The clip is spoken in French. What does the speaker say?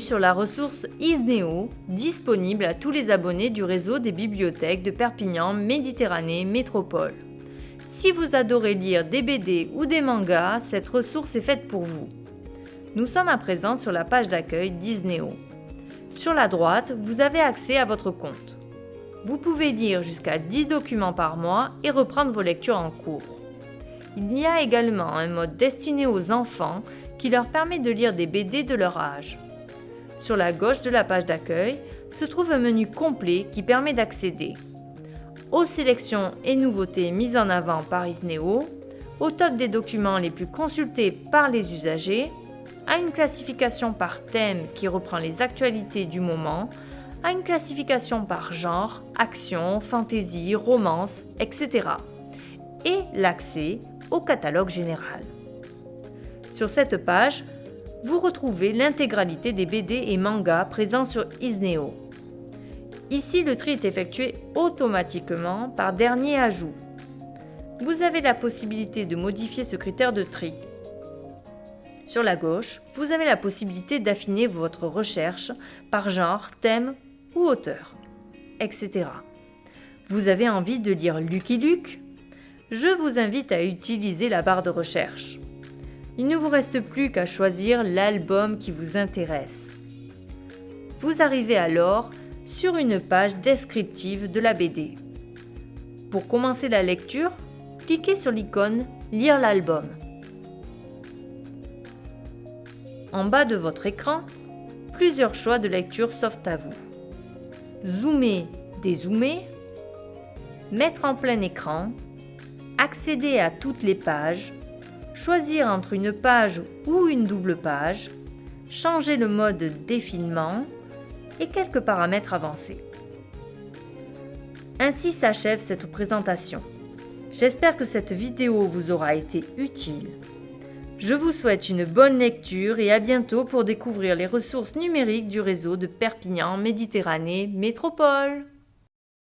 Sur la ressource Isneo, disponible à tous les abonnés du réseau des bibliothèques de Perpignan Méditerranée Métropole. Si vous adorez lire des BD ou des mangas, cette ressource est faite pour vous. Nous sommes à présent sur la page d'accueil d'Isneo. Sur la droite, vous avez accès à votre compte. Vous pouvez lire jusqu'à 10 documents par mois et reprendre vos lectures en cours. Il y a également un mode destiné aux enfants qui leur permet de lire des BD de leur âge. Sur la gauche de la page d'accueil se trouve un menu complet qui permet d'accéder aux sélections et nouveautés mises en avant par Isneo, au top des documents les plus consultés par les usagers, à une classification par thème qui reprend les actualités du moment, à une classification par genre, action, fantasy, romance, etc. Et l'accès au catalogue général. Sur cette page, vous retrouvez l'intégralité des BD et mangas présents sur Isneo. Ici, le tri est effectué automatiquement par dernier ajout. Vous avez la possibilité de modifier ce critère de tri. Sur la gauche, vous avez la possibilité d'affiner votre recherche par genre, thème ou auteur, etc. Vous avez envie de lire Lucky Luke? Je vous invite à utiliser la barre de recherche il ne vous reste plus qu'à choisir l'album qui vous intéresse. Vous arrivez alors sur une page descriptive de la BD. Pour commencer la lecture, cliquez sur l'icône Lire l'album. En bas de votre écran, plusieurs choix de lecture s'offrent à vous. Zoomer, dézoomer, mettre en plein écran, accéder à toutes les pages, choisir entre une page ou une double page, changer le mode défilement et quelques paramètres avancés. Ainsi s'achève cette présentation. J'espère que cette vidéo vous aura été utile. Je vous souhaite une bonne lecture et à bientôt pour découvrir les ressources numériques du réseau de Perpignan Méditerranée Métropole.